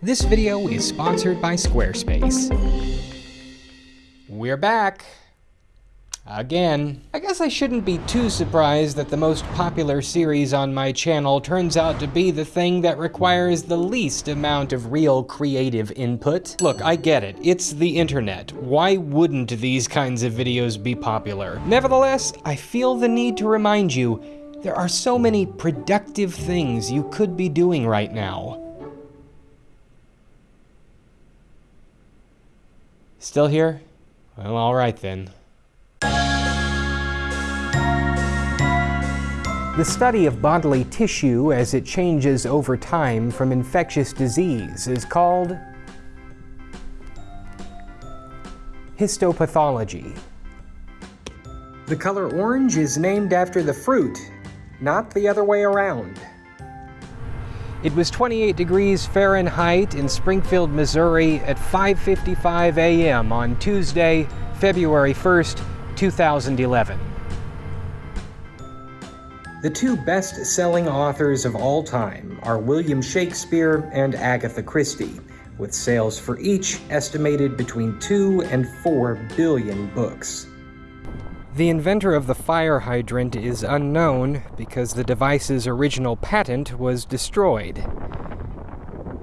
This video is sponsored by Squarespace. We're back. Again. I guess I shouldn't be too surprised that the most popular series on my channel turns out to be the thing that requires the least amount of real creative input. Look, I get it. It's the internet. Why wouldn't these kinds of videos be popular? Nevertheless, I feel the need to remind you there are so many productive things you could be doing right now. Still here? Well, alright then. The study of bodily tissue as it changes over time from infectious disease is called histopathology. The color orange is named after the fruit, not the other way around. It was 28 degrees Fahrenheit in Springfield, Missouri at 5.55 a.m. on Tuesday, February 1st, 2011. The two best-selling authors of all time are William Shakespeare and Agatha Christie, with sales for each estimated between 2 and 4 billion books. The inventor of the fire hydrant is unknown because the device's original patent was destroyed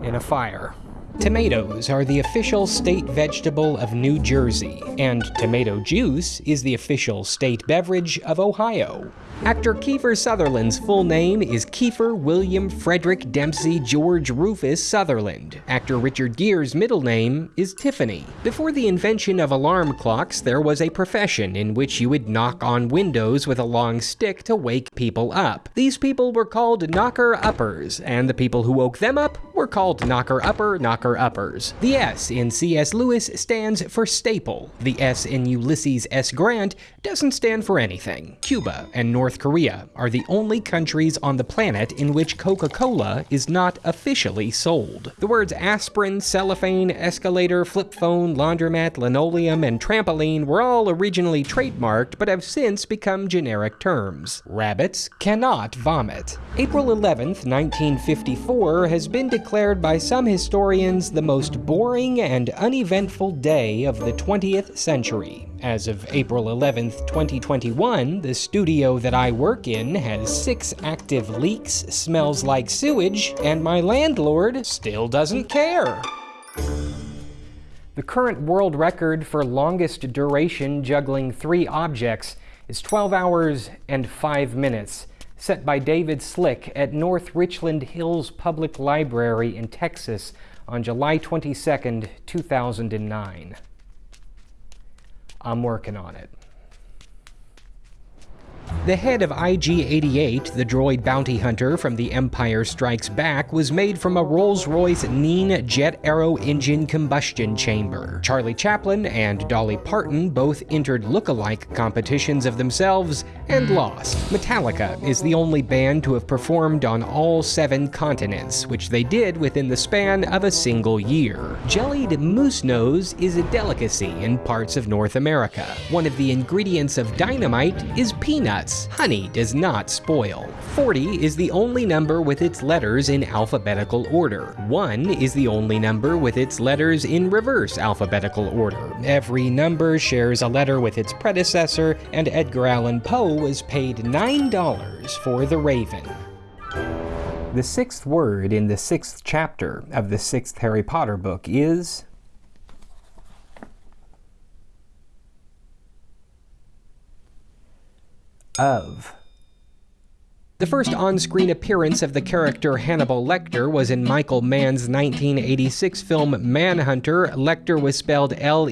in a fire. Tomatoes are the official state vegetable of New Jersey, and tomato juice is the official state beverage of Ohio. Actor Kiefer Sutherland's full name is Kiefer William Frederick Dempsey George Rufus Sutherland. Actor Richard Gere's middle name is Tiffany. Before the invention of alarm clocks, there was a profession in which you would knock on windows with a long stick to wake people up. These people were called knocker-uppers, and the people who woke them up were called knocker-upper, knocker-uppers. The S in C.S. Lewis stands for staple. The S in Ulysses S. Grant doesn't stand for anything. Cuba and North North Korea are the only countries on the planet in which Coca-Cola is not officially sold. The words aspirin, cellophane, escalator, flip phone, laundromat, linoleum, and trampoline were all originally trademarked but have since become generic terms. Rabbits cannot vomit. April 11th, 1954 has been declared by some historians the most boring and uneventful day of the 20th century. As of April 11, 2021, the studio that I work in has six active leaks, smells like sewage, and my landlord still doesn't care. The current world record for longest duration juggling three objects is 12 hours and 5 minutes, set by David Slick at North Richland Hills Public Library in Texas on July 22, 2009. I'm working on it. The head of IG-88, the droid bounty hunter from The Empire Strikes Back, was made from a Rolls-Royce Nene jet aero engine combustion chamber. Charlie Chaplin and Dolly Parton both entered look-alike competitions of themselves and lost. Metallica is the only band to have performed on all seven continents, which they did within the span of a single year. Jellied moose nose is a delicacy in parts of North America. One of the ingredients of dynamite is peanuts, honey does not spoil. 40 is the only number with its letters in alphabetical order. 1 is the only number with its letters in reverse alphabetical order. Every number shares a letter with its predecessor, and Edgar Allan Poe was paid $9 for The Raven. The sixth word in the sixth chapter of the sixth Harry Potter book is of. The first on-screen appearance of the character Hannibal Lecter was in Michael Mann's 1986 film Manhunter. Lecter was spelled L-E-C-K-T-O-R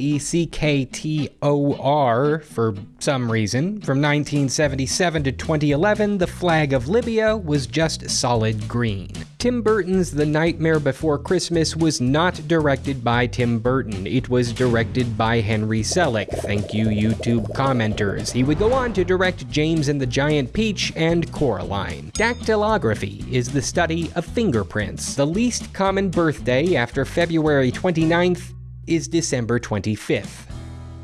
for some reason. From 1977 to 2011, the flag of Libya was just solid green. Tim Burton's The Nightmare Before Christmas was not directed by Tim Burton. It was directed by Henry Selick. Thank you, YouTube commenters. He would go on to direct James and the Giant Peach and Coraline. Dactylography is the study of fingerprints. The least common birthday after February 29th is December 25th.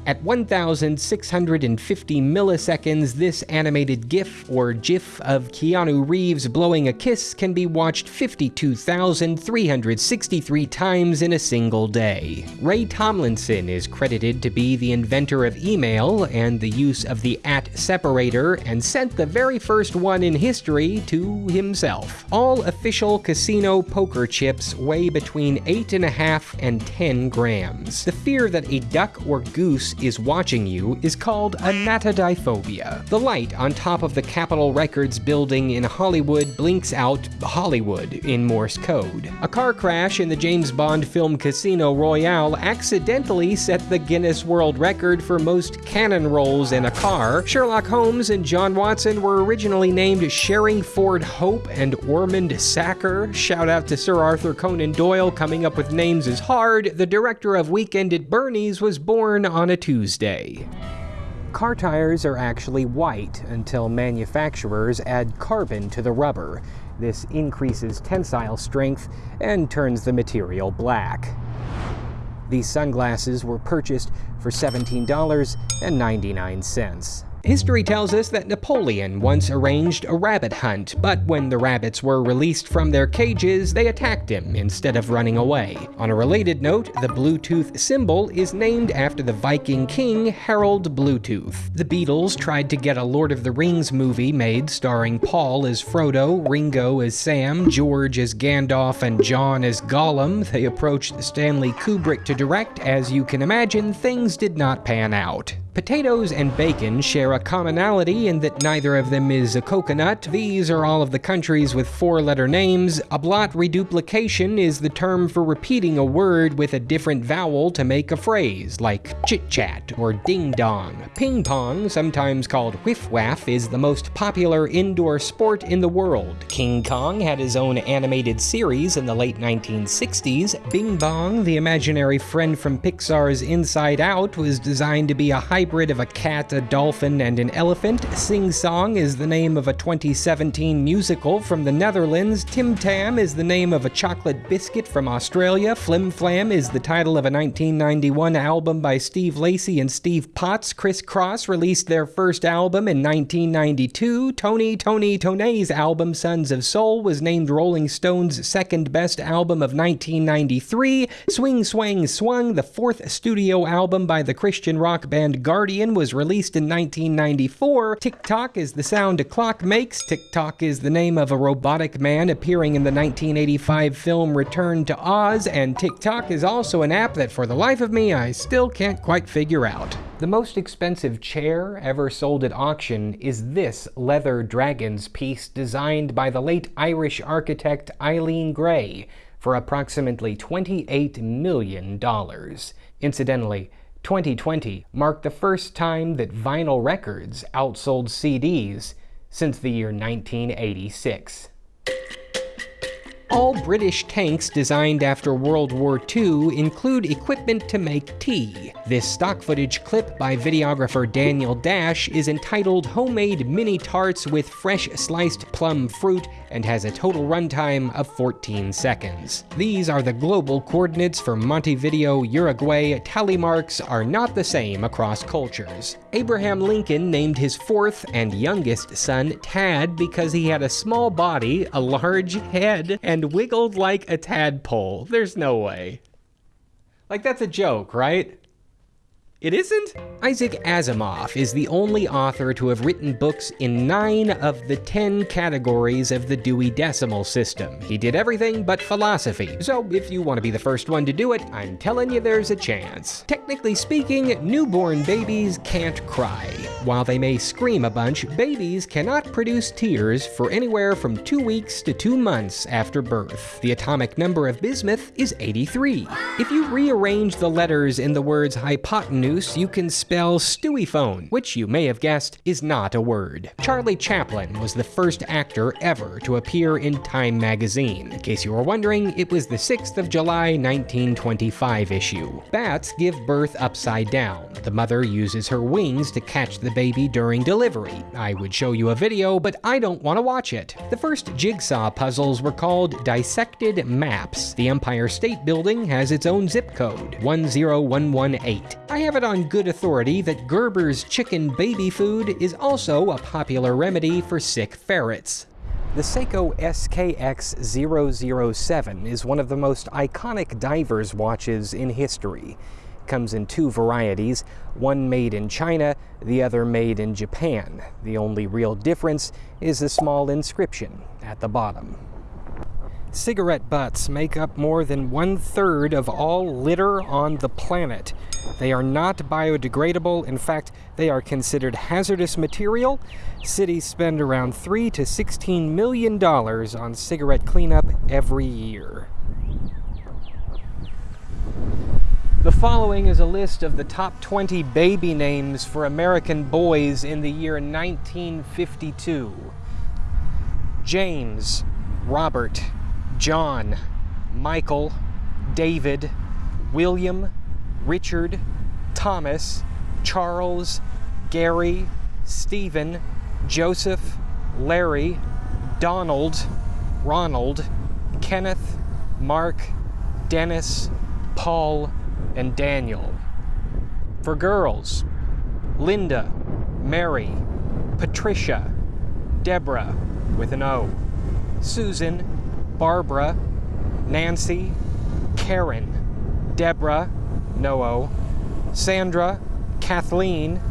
At 1650 milliseconds, this animated GIF or GIF of Keanu Reeves blowing a kiss can be watched 52,363 times in a single day. Ray Tomlinson is credited to be the inventor of email and the use of the at separator and sent the very first one in history to himself. All official casino poker chips weigh between 8.5 and 10 grams. The fear that a duck or goose is watching you is called anatidaephobia. The light on top of the Capitol Records building in Hollywood blinks out Hollywood in Morse code. A car crash in the James Bond film Casino Royale accidentally set the Guinness World Record for most cannon rolls in a car. Sherlock Holmes and John Watson were originally named Sherringford Hope and Ormond Sacker. Shout out to Sir Arthur Conan Doyle coming up with names is hard. The director of Weekend at Bernie's was born on a Tuesday. Car tires are actually white until manufacturers add carbon to the rubber. This increases tensile strength and turns the material black. These sunglasses were purchased for $17.99. History tells us that Napoleon once arranged a rabbit hunt, but when the rabbits were released from their cages, they attacked him instead of running away. On a related note, the Bluetooth symbol is named after the Viking king Harald Bluetooth. The Beatles tried to get a Lord of the Rings movie made starring Paul as Frodo, Ringo as Sam, George as Gandalf, and John as Gollum. They approached Stanley Kubrick to direct. As you can imagine, things did not pan out. Potatoes and bacon share a commonality in that neither of them is a coconut. These are all of the countries with four-letter names. Ablaut reduplication is the term for repeating a word with a different vowel to make a phrase, like chit-chat or ding-dong. Ping pong, sometimes called whiff-waff, is the most popular indoor sport in the world. King Kong had his own animated series in the late 1960s. Bing Bong, the imaginary friend from Pixar's Inside Out, was designed to be a high hybrid of a cat, a dolphin, and an elephant. Sing Song is the name of a 2017 musical from the Netherlands. Tim Tam is the name of a chocolate biscuit from Australia. Flim Flam is the title of a 1991 album by Steve Lacy and Steve Potts. Kris Kross released their first album in 1992. Tony Toni Toné's album Sons of Soul was named Rolling Stone's second best album of 1993. Swing Swang Swung, the fourth studio album by the Christian rock band Guardian was released in 1994. Tick-tock is the sound a clock makes. Tik-Tok is the name of a robotic man appearing in the 1985 film Return to Oz, and TikTok is also an app that for the life of me I still can't quite figure out. The most expensive chair ever sold at auction is this leather dragon's piece designed by the late Irish architect Eileen Gray for approximately $28 million. Incidentally, 2020 marked the first time that vinyl records outsold CDs since the year 1986. All British tanks designed after World War II include equipment to make tea. This stock footage clip by videographer Daniel Dash is entitled Homemade Mini Tarts with Fresh Sliced Plum Fruit and has a total runtime of 14 seconds. These are the global coordinates for Montevideo, Uruguay. Tally marks are not the same across cultures. Abraham Lincoln named his fourth and youngest son Tad because he had a small body, a large head, and and wiggled like a tadpole. There's no way. Like, that's a joke, right? It isn't? Isaac Asimov is the only author to have written books in nine of the ten categories of the Dewey Decimal System. He did everything but philosophy, so if you want to be the first one to do it, I'm telling you there's a chance. Technically speaking, newborn babies can't cry. While they may scream a bunch, babies cannot produce tears for anywhere from two weeks to two months after birth. The atomic number of bismuth is 83. If you rearrange the letters in the words hypotenuse you can spell phone, which you may have guessed is not a word. Charlie Chaplin was the first actor ever to appear in Time magazine. In case you were wondering, it was the 6th of July 1925 issue. Bats give birth upside down. The mother uses her wings to catch the baby during delivery. I would show you a video, but I don't want to watch it. The first jigsaw puzzles were called dissected maps. The Empire State Building has its own zip code, 10118. I have it on good authority that Gerber's chicken baby food is also a popular remedy for sick ferrets. The Seiko SKX007 is one of the most iconic diver's watches in history. It comes in two varieties, one made in China, the other made in Japan. The only real difference is a small inscription at the bottom. Cigarette butts make up more than one third of all litter on the planet. They are not biodegradable. In fact, they are considered hazardous material. Cities spend around 3 to 16 million dollars on cigarette cleanup every year. The following is a list of the top 20 baby names for American boys in the year 1952. James, Robert, John, Michael, David, William, Richard, Thomas, Charles, Gary, Stephen, Joseph, Larry, Donald, Ronald, Kenneth, Mark, Dennis, Paul, and Daniel. For girls, Linda, Mary, Patricia, Deborah with an O, Susan, Barbara, Nancy, Karen, Deborah, no Sandra, Kathleen,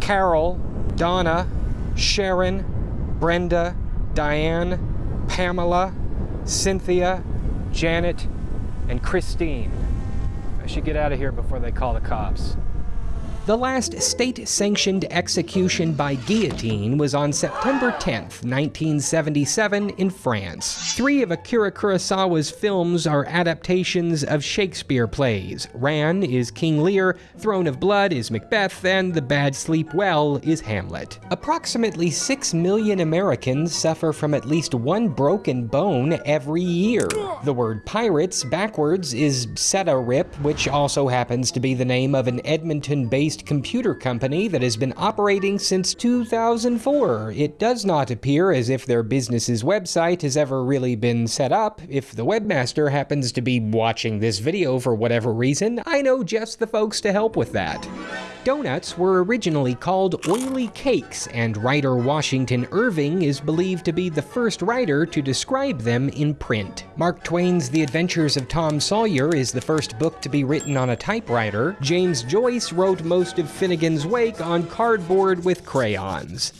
Carol, Donna, Sharon, Brenda, Diane, Pamela, Cynthia, Janet, and Christine. I should get out of here before they call the cops. The last state sanctioned execution by guillotine was on September 10, 1977, in France. Three of Akira Kurosawa's films are adaptations of Shakespeare plays. Ran is King Lear, Throne of Blood is Macbeth, and The Bad Sleep Well is Hamlet. Approximately 6 million Americans suffer from at least one broken bone every year. The word pirates backwards is Seta-Rip, which also happens to be the name of an Edmonton-based based computer company that has been operating since 2004. It does not appear as if their business's website has ever really been set up. If the webmaster happens to be watching this video for whatever reason, I know just the folks to help with that. Donuts were originally called oily cakes, and writer Washington Irving is believed to be the first writer to describe them in print. Mark Twain's The Adventures of Tom Sawyer is the first book to be written on a typewriter. James Joyce wrote most of Finnegans Wake on cardboard with crayons.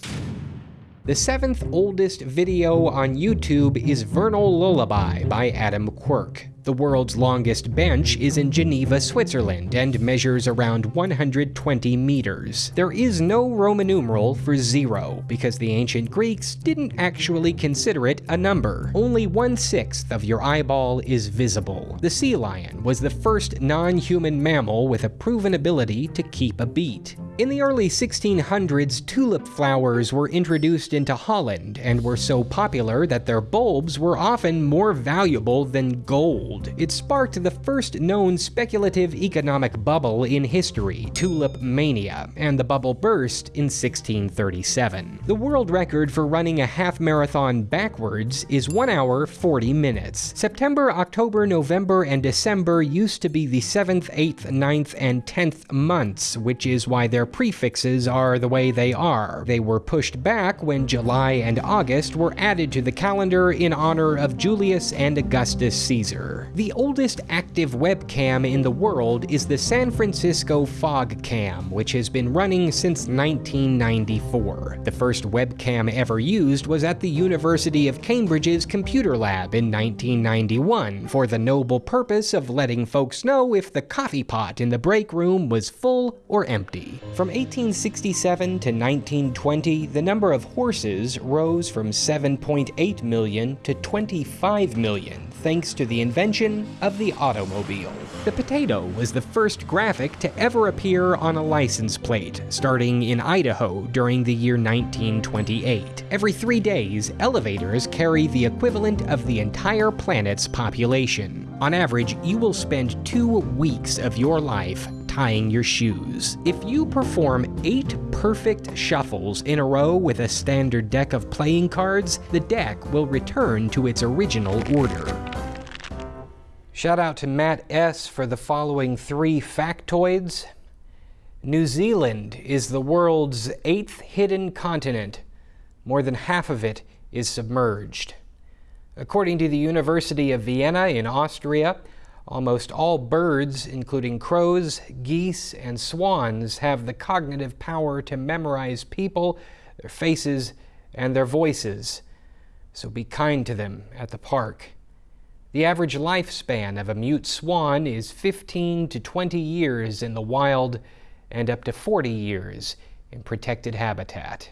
The seventh oldest video on YouTube is Vernal Lullaby by Adam Quirk. The world's longest bench is in Geneva, Switzerland, and measures around 120 meters. There is no Roman numeral for zero, because the ancient Greeks didn't actually consider it a number. Only one-sixth of your eyeball is visible. The sea lion was the first non-human mammal with a proven ability to keep a beat. In the early 1600s, tulip flowers were introduced into Holland and were so popular that their bulbs were often more valuable than gold. It sparked the first known speculative economic bubble in history, tulip mania, and the bubble burst in 1637. The world record for running a half marathon backwards is 1 hour 40 minutes. September, October, November, and December used to be the 7th, 8th, 9th, and 10th months, which is why their their prefixes are the way they are. They were pushed back when July and August were added to the calendar in honor of Julius and Augustus Caesar. The oldest active webcam in the world is the San Francisco Fog Cam, which has been running since 1994. The first webcam ever used was at the University of Cambridge's computer lab in 1991 for the noble purpose of letting folks know if the coffee pot in the break room was full or empty. From 1867 to 1920, the number of horses rose from 7.8 million to 25 million, thanks to the invention of the automobile. The potato was the first graphic to ever appear on a license plate, starting in Idaho during the year 1928. Every three days, elevators carry the equivalent of the entire planet's population. On average, you will spend two weeks of your life tying your shoes. If you perform eight perfect shuffles in a row with a standard deck of playing cards, the deck will return to its original order. Shout out to Matt S. for the following three factoids. New Zealand is the world's eighth hidden continent. More than half of it is submerged. According to the University of Vienna in Austria, almost all birds, including crows, geese, and swans, have the cognitive power to memorize people, their faces, and their voices. So be kind to them at the park. The average lifespan of a mute swan is 15 to 20 years in the wild and up to 40 years in protected habitat.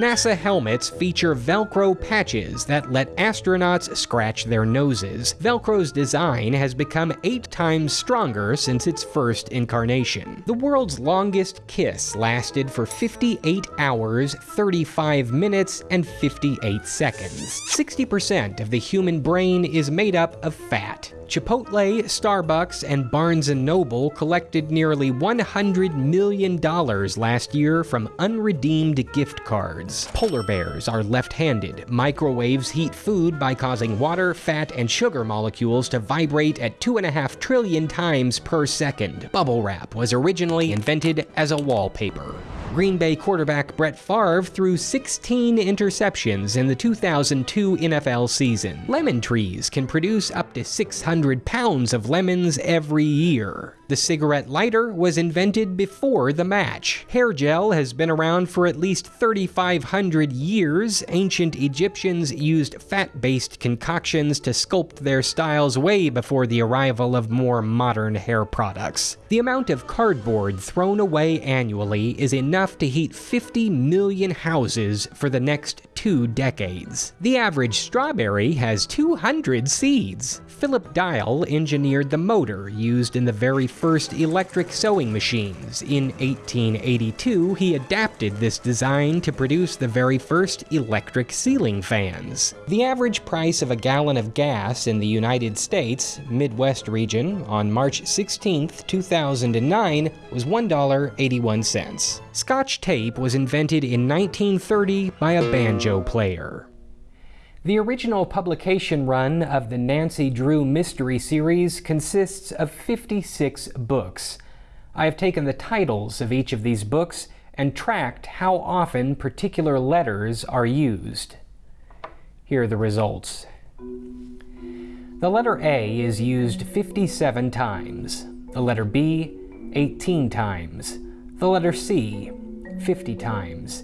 NASA helmets feature Velcro patches that let astronauts scratch their noses. Velcro's design has become eight times stronger since its first incarnation. The world's longest kiss lasted for 58 hours, 35 minutes, and 58 seconds. 60% of the human brain is made up of fat. Chipotle, Starbucks, and Barnes & Noble collected nearly $100 million last year from unredeemed gift cards. Polar bears are left-handed. Microwaves heat food by causing water, fat, and sugar molecules to vibrate at 2.5 trillion times per second. Bubble wrap was originally invented as a wallpaper. Green Bay quarterback Brett Favre threw 16 interceptions in the 2002 NFL season. Lemon trees can produce up to 600 pounds of lemons every year. The cigarette lighter was invented before the match. Hair gel has been around for at least 3,500 years. Ancient Egyptians used fat-based concoctions to sculpt their styles way before the arrival of more modern hair products. The amount of cardboard thrown away annually is enough to heat 50 million houses for the next two decades. The average strawberry has 200 seeds. Philip Diehl engineered the motor used in the very first electric sewing machines. In 1882, he adapted this design to produce the very first electric ceiling fans. The average price of a gallon of gas in the United States, Midwest region, on March 16, 2009 was $1.81. Scotch tape was invented in 1930 by a banjo player. The original publication run of the Nancy Drew Mystery Series consists of 56 books. I have taken the titles of each of these books and tracked how often particular letters are used. Here are the results. The letter A is used 57 times, the letter B 18 times, the letter C 50 times,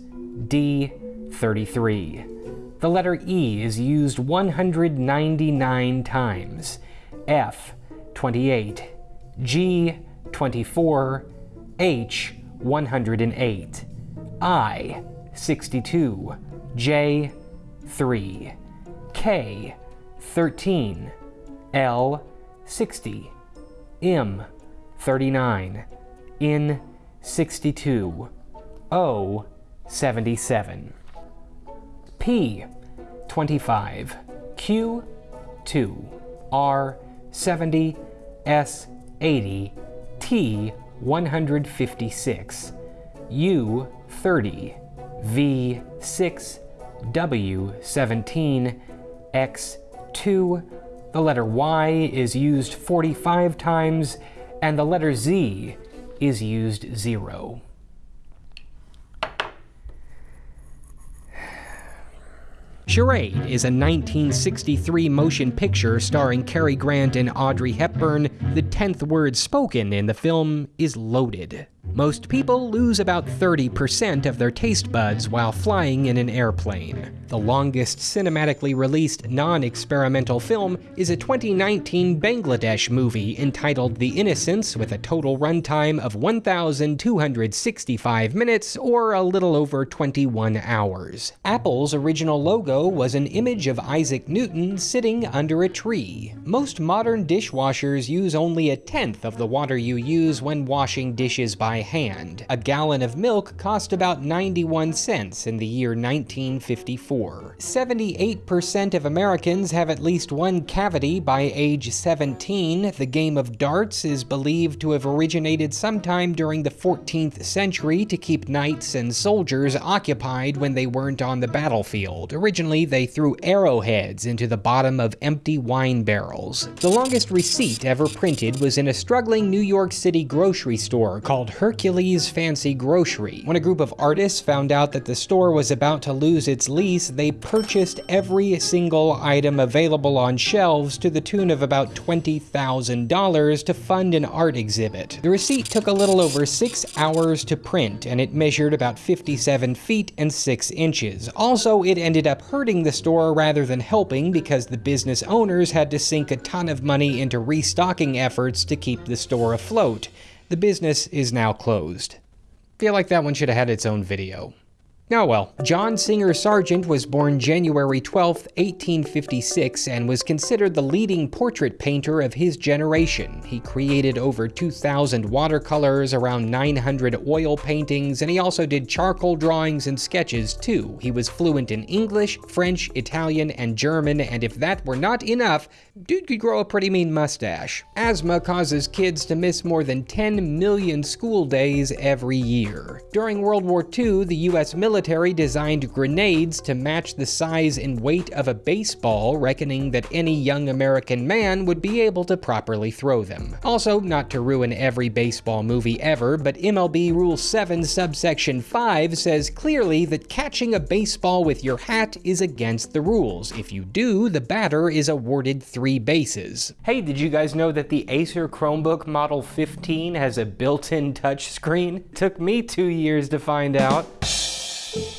D 33. The letter E is used 199 times, F 28, G 24, H 108, I 62, J 3, K 13, L 60, M 39, N 62, O 77. P 25, Q 2, R 70, S 80, T 156, U 30, V 6, W 17, X 2, the letter Y is used 45 times, and the letter Z is used 0. Charade is a 1963 motion picture starring Cary Grant and Audrey Hepburn. The tenth word spoken in the film is loaded. Most people lose about 30% of their taste buds while flying in an airplane. The longest cinematically released non-experimental film is a 2019 Bangladesh movie entitled The Innocence with a total runtime of 1,265 minutes or a little over 21 hours. Apple's original logo was an image of Isaac Newton sitting under a tree. Most modern dishwashers use only a tenth of the water you use when washing dishes by hand. A gallon of milk cost about 91 cents in the year 1954. 78% of Americans have at least one cavity by age 17. The game of darts is believed to have originated sometime during the 14th century to keep knights and soldiers occupied when they weren't on the battlefield. Originally, they threw arrowheads into the bottom of empty wine barrels. The longest receipt ever printed was in a struggling New York City grocery store called Hercules Fancy Grocery. When a group of artists found out that the store was about to lose its lease, they purchased every single item available on shelves to the tune of about $20,000 to fund an art exhibit. The receipt took a little over six hours to print, and it measured about 57 feet and 6 inches. Also, it ended up hurting the store rather than helping because the business owners had to sink a ton of money into restocking efforts to keep the store afloat. The business is now closed. Feel like that one should have had its own video. Oh well, John Singer Sargent was born January 12, 1856, and was considered the leading portrait painter of his generation. He created over 2,000 watercolors, around 900 oil paintings, and he also did charcoal drawings and sketches too. He was fluent in English, French, Italian, and German, and if that were not enough, dude could grow a pretty mean mustache. Asthma causes kids to miss more than 10 million school days every year. During World War II, the US military designed grenades to match the size and weight of a baseball, reckoning that any young American man would be able to properly throw them. Also, not to ruin every baseball movie ever, but MLB Rule 7 subsection 5 says clearly that catching a baseball with your hat is against the rules. If you do, the batter is awarded three bases. Hey, did you guys know that the Acer Chromebook Model 15 has a built-in touchscreen? Took me two years to find out.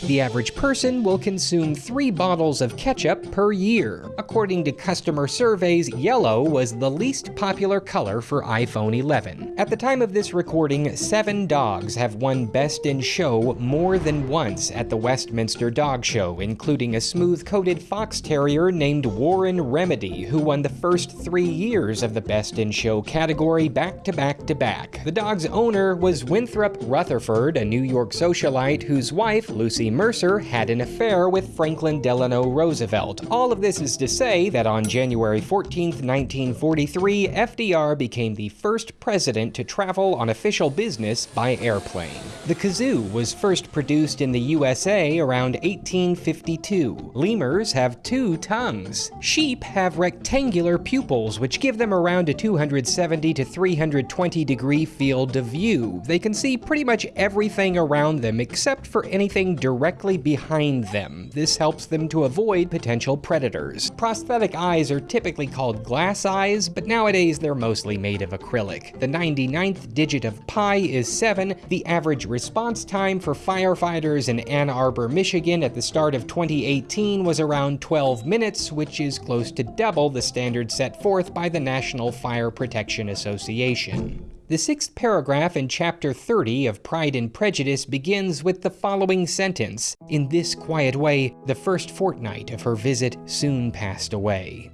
The average person will consume three bottles of ketchup per year. According to customer surveys, yellow was the least popular color for iPhone 11. At the time of this recording, seven dogs have won Best in Show more than once at the Westminster Dog Show, including a smooth-coated fox terrier named Warren Remedy, who won the first three years of the Best in Show category back to back to back. The dog's owner was Winthrop Rutherfurd, a New York socialite whose wife, Lucy Lucy Mercer had an affair with Franklin Delano Roosevelt. All of this is to say that on January 14, 1943, FDR became the first president to travel on official business by airplane. The kazoo was first produced in the USA around 1852. Lemurs have two tongues. Sheep have rectangular pupils, which give them around a 270 to 320 degree field of view. They can see pretty much everything around them except for anything directly behind them. This helps them to avoid potential predators. Prosthetic eyes are typically called glass eyes, but nowadays they're mostly made of acrylic. The 99th digit of pi is 7. The average response time for firefighters in Ann Arbor, Michigan at the start of 2018 was around 12 minutes, which is close to double the standard set forth by the National Fire Protection Association. The sixth paragraph in chapter 30 of Pride and Prejudice begins with the following sentence In this quiet way, the first fortnight of her visit soon passed away.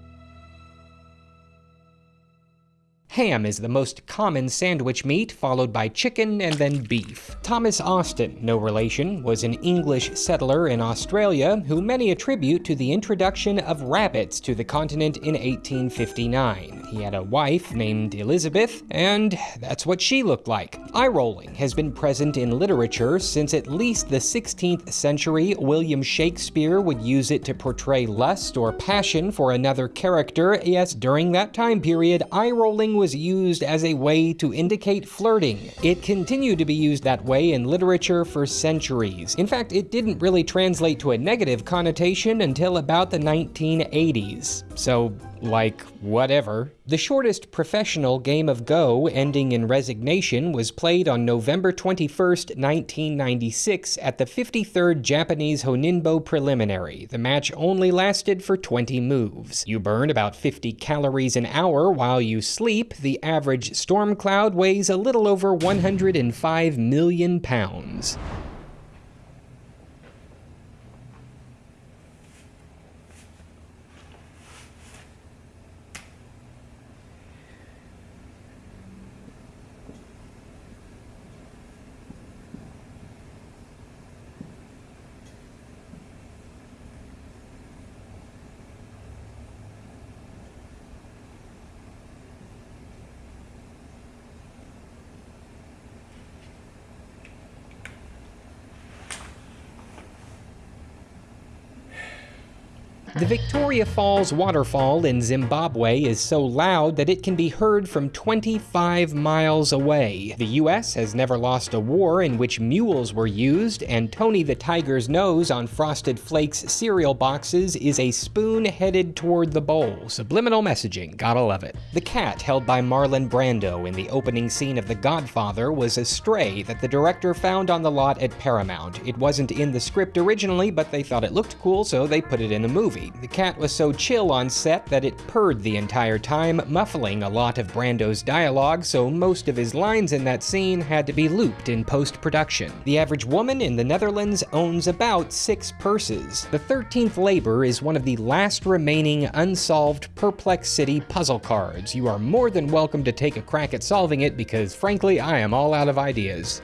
Ham is the most common sandwich meat, followed by chicken and then beef. Thomas Austin, no relation, was an English settler in Australia who many attribute to the introduction of rabbits to the continent in 1859. He had a wife named Elizabeth, and that's what she looked like. Eye rolling has been present in literature since at least the 16th century. William Shakespeare would use it to portray lust or passion for another character. Yes, during that time period, eye rolling was used as a way to indicate flirting. It continued to be used that way in literature for centuries. In fact, it didn't really translate to a negative connotation until about the 1980s. So like whatever. The shortest professional game of Go, ending in resignation, was played on November 21, 1996 at the 53rd Japanese Honinbo Preliminary. The match only lasted for 20 moves. You burn about 50 calories an hour while you sleep. The average storm cloud weighs a little over 105 million pounds. The Victoria Falls waterfall in Zimbabwe is so loud that it can be heard from 25 miles away. The US has never lost a war in which mules were used, and Tony the Tiger's nose on Frosted Flakes cereal boxes is a spoon headed toward the bowl. Subliminal messaging, gotta love it. The cat held by Marlon Brando in the opening scene of The Godfather was a stray that the director found on the lot at Paramount. It wasn't in the script originally, but they thought it looked cool, so they put it in the movie. The cat was so chill on set that it purred the entire time, muffling a lot of Brando's dialogue, so most of his lines in that scene had to be looped in post-production. The average woman in the Netherlands owns about six purses. The 13th Labor is one of the last remaining unsolved Perplex City puzzle cards. You are more than welcome to take a crack at solving it because frankly, I am all out of ideas.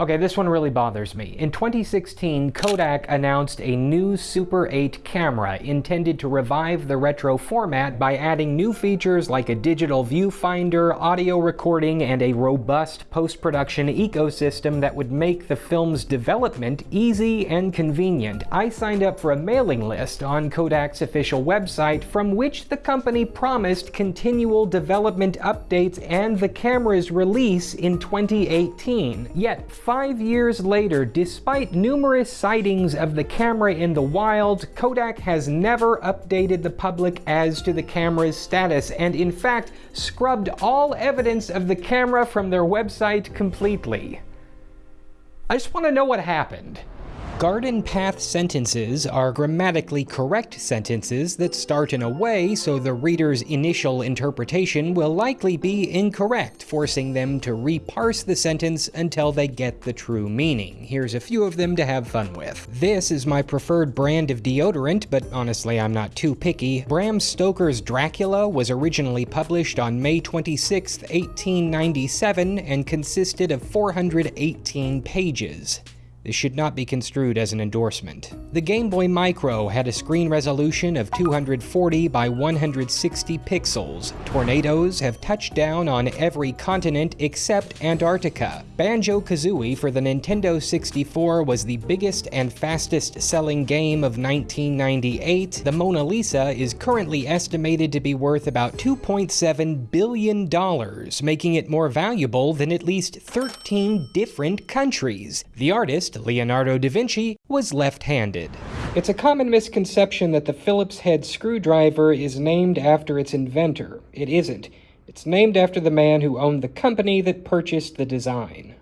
Okay, this one really bothers me. In 2016, Kodak announced a new Super 8 camera intended to revive the retro format by adding new features like a digital viewfinder, audio recording, and a robust post-production ecosystem that would make the film's development easy and convenient. I signed up for a mailing list on Kodak's official website from which the company promised continual development updates and the camera's release in 2018. Yet, Five years later, despite numerous sightings of the camera in the wild, Kodak has never updated the public as to the camera's status, and in fact, scrubbed all evidence of the camera from their website completely. I just want to know what happened. Garden path sentences are grammatically correct sentences that start in a way so the reader's initial interpretation will likely be incorrect, forcing them to reparse the sentence until they get the true meaning. Here's a few of them to have fun with. This is my preferred brand of deodorant, but honestly I'm not too picky. Bram Stoker's Dracula was originally published on May 26, 1897 and consisted of 418 pages. This should not be construed as an endorsement. The Game Boy Micro had a screen resolution of 240 by 160 pixels. Tornadoes have touched down on every continent except Antarctica. Banjo-Kazooie for the Nintendo 64 was the biggest and fastest selling game of 1998. The Mona Lisa is currently estimated to be worth about $2.7 billion, making it more valuable than at least 13 different countries. The artist artist, Leonardo da Vinci, was left-handed. It's a common misconception that the Phillips head screwdriver is named after its inventor. It isn't. It's named after the man who owned the company that purchased the design.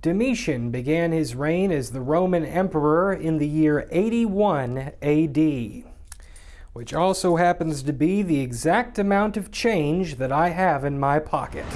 Domitian began his reign as the Roman emperor in the year 81 AD, which also happens to be the exact amount of change that I have in my pocket.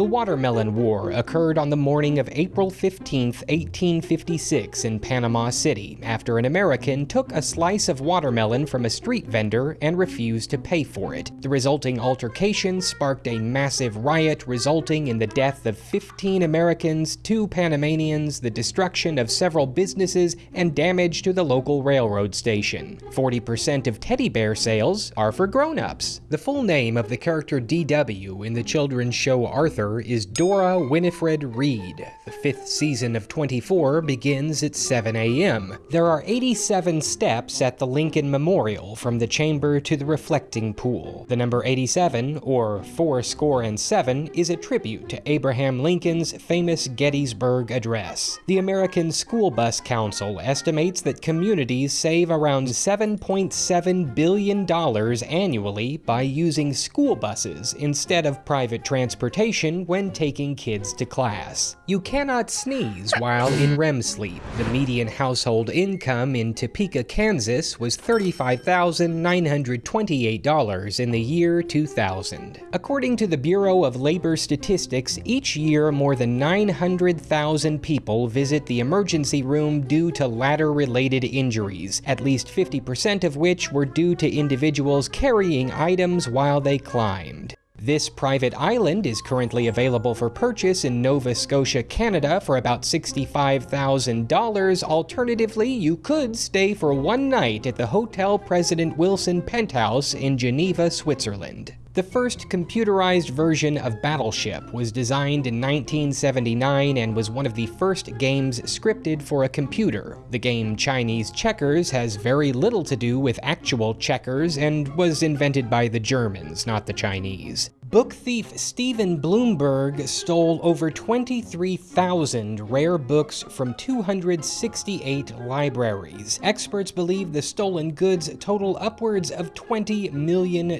The Watermelon War occurred on the morning of April 15, 1856 in Panama City after an American took a slice of watermelon from a street vendor and refused to pay for it. The resulting altercation sparked a massive riot resulting in the death of 15 Americans, two Panamanians, the destruction of several businesses, and damage to the local railroad station. 40% of teddy bear sales are for grown-ups. The full name of the character DW in the children's show Arthur is Dora Winifred Read. The fifth season of 24 begins at 7 a.m. There are 87 steps at the Lincoln Memorial from the chamber to the reflecting pool. The number 87, or four score and seven, is a tribute to Abraham Lincoln's famous Gettysburg Address. The American School Bus Council estimates that communities save around $7.7 billion annually by using school buses instead of private transportation when taking kids to class. You cannot sneeze while in REM sleep. The median household income in Topeka, Kansas was $35,928 in the year 2000. According to the Bureau of Labor Statistics, each year more than 900,000 people visit the emergency room due to ladder-related injuries, at least 50% of which were due to individuals carrying items while they climbed. This private island is currently available for purchase in Nova Scotia, Canada for about $65,000. Alternatively, you could stay for one night at the Hotel President Wilson Penthouse in Geneva, Switzerland. The first computerized version of Battleship was designed in 1979 and was one of the first games scripted for a computer. The game Chinese Checkers has very little to do with actual checkers and was invented by the Germans, not the Chinese. Book thief Stephen Blumberg stole over 23,000 rare books from 268 libraries. Experts believe the stolen goods total upwards of $20 million.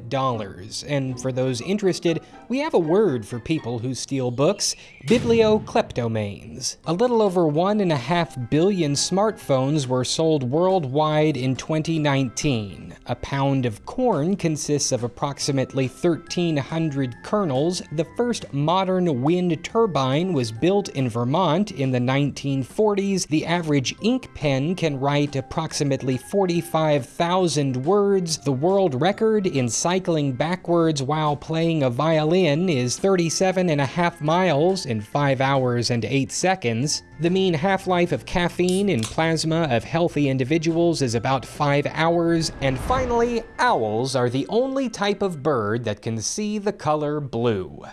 And for those interested, we have a word for people who steal books bibliokleptomanes. A little over 1.5 billion smartphones were sold worldwide in 2019. A pound of corn consists of approximately 1,300 kernels, the first modern wind turbine was built in Vermont in the 1940s. The average ink pen can write approximately 45,000 words. The world record in cycling backwards while playing a violin is 37 and a half miles in 5 hours and 8 seconds. The mean half-life of caffeine in plasma of healthy individuals is about 5 hours. And finally, owls are the only type of bird that can see the color blue.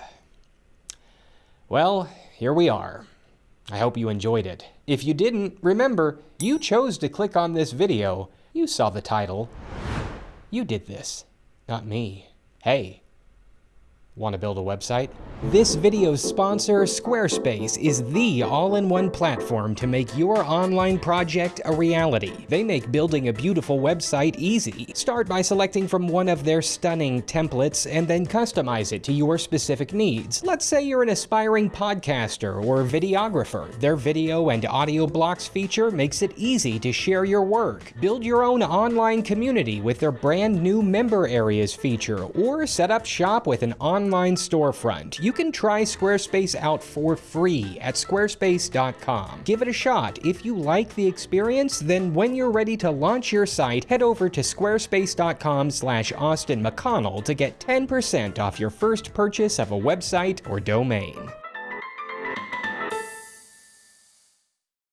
Well, here we are. I hope you enjoyed it. If you didn't, remember, you chose to click on this video. You saw the title. You did this, not me. Hey, Want to build a website? This video's sponsor, Squarespace, is the all-in-one platform to make your online project a reality. They make building a beautiful website easy. Start by selecting from one of their stunning templates and then customize it to your specific needs. Let's say you're an aspiring podcaster or videographer. Their video and audio blocks feature makes it easy to share your work. Build your own online community with their brand new member areas feature or set up shop with an online online storefront. You can try Squarespace out for free at squarespace.com. Give it a shot. If you like the experience, then when you're ready to launch your site, head over to squarespace.com slash Austin McConnell to get 10% off your first purchase of a website or domain.